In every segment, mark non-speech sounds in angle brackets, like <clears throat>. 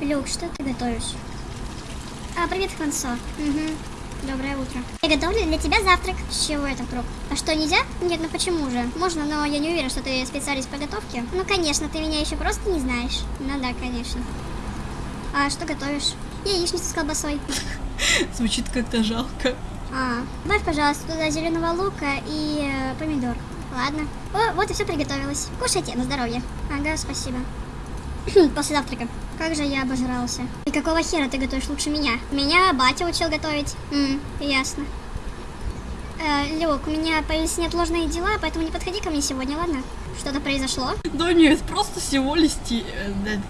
Люк, что ты готовишь? А, привет, Хвансо. Угу. Доброе утро. Я готовлю для тебя завтрак. С чего это вдруг? А что, нельзя? Нет, ну почему же? Можно, но я не уверена, что ты специалист по готовке. Ну, конечно, ты меня еще просто не знаешь. Ну да, конечно. А что готовишь? Яичницу с колбасой. <laughs> Звучит как-то жалко. А, добавь, пожалуйста, туда зеленого лука и э, помидор. Ладно. О, вот и все приготовилось. Кушайте, на здоровье. Ага, спасибо. <clears throat> После завтрака. Как же я обожрался. И какого хера ты готовишь лучше меня? Меня батя учил готовить. М, ясно. Э, Люк, у меня появились неотложные дела, поэтому не подходи ко мне сегодня, ладно? Что-то произошло? Да нет, просто всего да,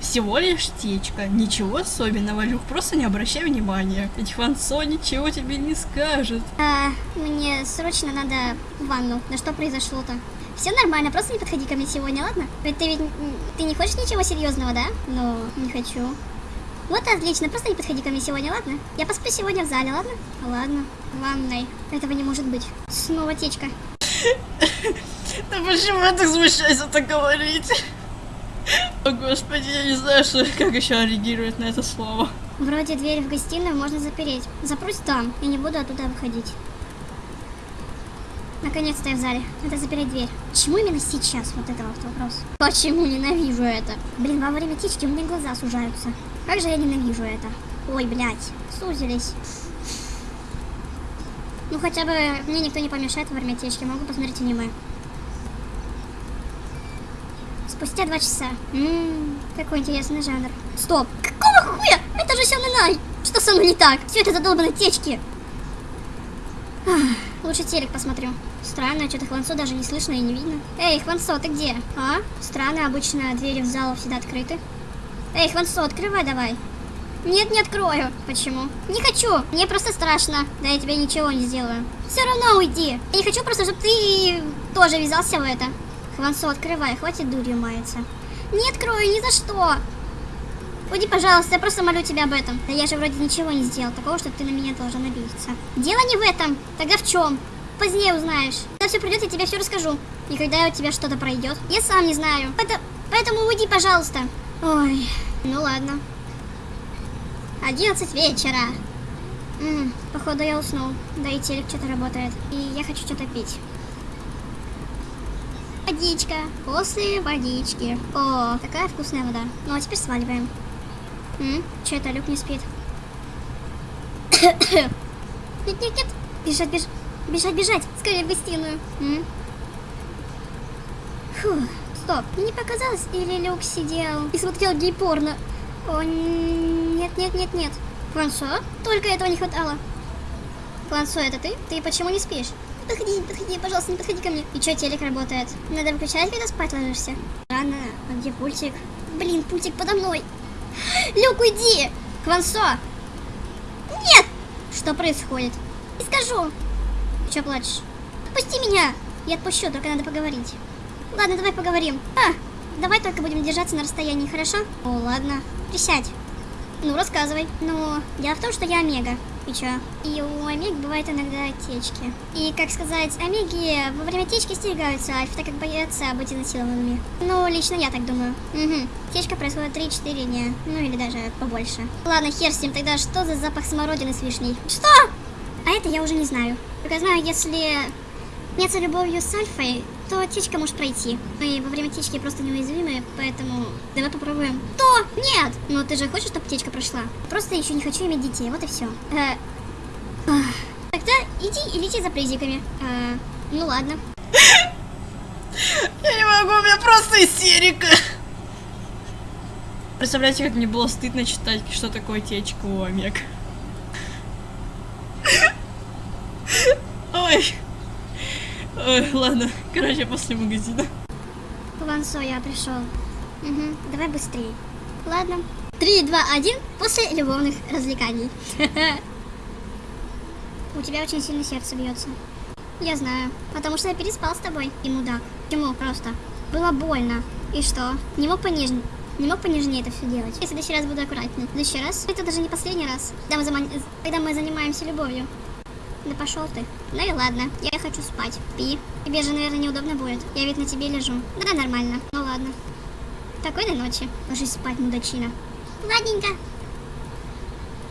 Всего лишь течка. Ничего особенного, Люк, просто не обращай внимания. Ведь Хвансо ничего тебе не скажет. А, мне срочно надо в ванну. Да что произошло-то? Все нормально, просто не подходи ко мне сегодня, ладно? Ведь ты ведь ты не хочешь ничего серьезного, да? Ну, не хочу. Вот отлично, просто не подходи ко мне сегодня, ладно? Я посплю сегодня в зале, ладно? Ладно, в ванной. Этого не может быть. Снова течка. <laughs> Да почему я так смущаюсь это говорить? О господи, я не знаю, что, <laughs> как еще реагировать на это слово. Вроде дверь в гостиную можно запереть. Запрусь там и не буду оттуда выходить. Наконец-то я в зале. Надо запереть дверь. Почему именно сейчас? Вот это вот вопрос. Почему ненавижу это? Блин, во время течки у меня глаза сужаются. Как же я ненавижу это? Ой, блядь, сузились. Ну хотя бы мне никто не помешает во время течки. Могу посмотреть аниме. Спустя два часа. Ммм, какой интересный жанр. Стоп! Какого хуя? Это же Сёнэнай! Что со мной не так? Все это задолбанные течки. Ах, лучше телек посмотрю. Странно, что-то Хвансо даже не слышно и не видно. Эй, Хвансо, ты где? А? Странно, обычно двери в зал всегда открыты. Эй, Хвансо, открывай давай. Нет, не открою. Почему? Не хочу. Мне просто страшно. Да я тебе ничего не сделаю. Все равно уйди. Я не хочу просто, чтобы ты тоже ввязался в это. Хвансо, открывай, хватит дурью маяться. Не открою ни за что. Уйди, пожалуйста, я просто молю тебя об этом. Да я же вроде ничего не сделал, такого, что ты на меня должен обидеться. Дело не в этом. Тогда в чем? Позднее узнаешь. Когда все придет, я тебе все расскажу. И когда у тебя что-то пройдет, я сам не знаю. Это- Поэтому уйди, пожалуйста. Ой, ну ладно. 11 вечера. М, походу я уснул. Да и телек что-то работает. И я хочу что-то пить. Водичка. После водички. О, какая вкусная вода. Ну а теперь сваливаем. М? Че это, Люк не спит? <coughs> Нет, нет, нет. Бежать, бежать. Бежать, бежать. Скорее в гостиную. М? Фу, стоп. Не показалось? Или Люк сидел и смотрел гей-порно? О, нет, нет, нет, нет. Франсуа? Только этого не хватало. Франсуа, это ты? Ты почему не спишь? Подходи, не подходи, пожалуйста, не подходи ко мне. И чё, телек работает? Надо выключать, когда спать ложишься? Рано. А где пультик? Блин, пультик подо мной. <gasps> Люк, уйди! Квансо! Нет! Что происходит? Не скажу. Чё плачешь? Отпусти меня! Я отпущу, только надо поговорить. Ладно, давай поговорим. А, давай только будем держаться на расстоянии, хорошо? О, ладно. Присядь. Ну, рассказывай. Ну, дело в том, что я Омега. И чё? И у Омег бывают иногда течки. И, как сказать, Омеги во время течки стерегаются альф, так как боятся быть изнасилованными. Ну, лично я так думаю. Угу. Течка происходит 3-4 дня. Ну, или даже побольше. Ладно, хер с ним, тогда что за запах смородины с вишней? Что? А это я уже не знаю. Только знаю, если заняться любовью с Альфой, то течка может пройти. Мы во время течки просто неуязвимы, поэтому давай попробуем. То! Нет! Ну ты же хочешь, чтобы течка прошла? Просто еще не хочу иметь детей, вот и все. Тогда иди и лети за призиками. Э, ну ладно. Я не могу, у меня просто истерика. Представляете, как мне было стыдно читать, что такое течка у Омег. Ой. Ой, ладно. Короче, после магазина. Вансо, я пришел. Угу, давай быстрее. Ладно. Три, два, один. После любовных развлеканий. <laughs> У тебя очень сильно сердце бьется. Я знаю, потому что я переспал с тобой, и мудак. Почему просто? Было больно. И что? Не мог понежнее. Не мог понежнее это все делать. Я в следующий раз буду аккуратнее. В следующий раз? Это даже не последний раз. Когда мы, зама- когда мы занимаемся любовью. Да пошел ты. Ну и ладно, я хочу спать. Пи. Тебе же, наверное, неудобно будет. Я ведь на тебе лежу. Да, нормально. Ну. Ложись спать, мудачина. Ладненько.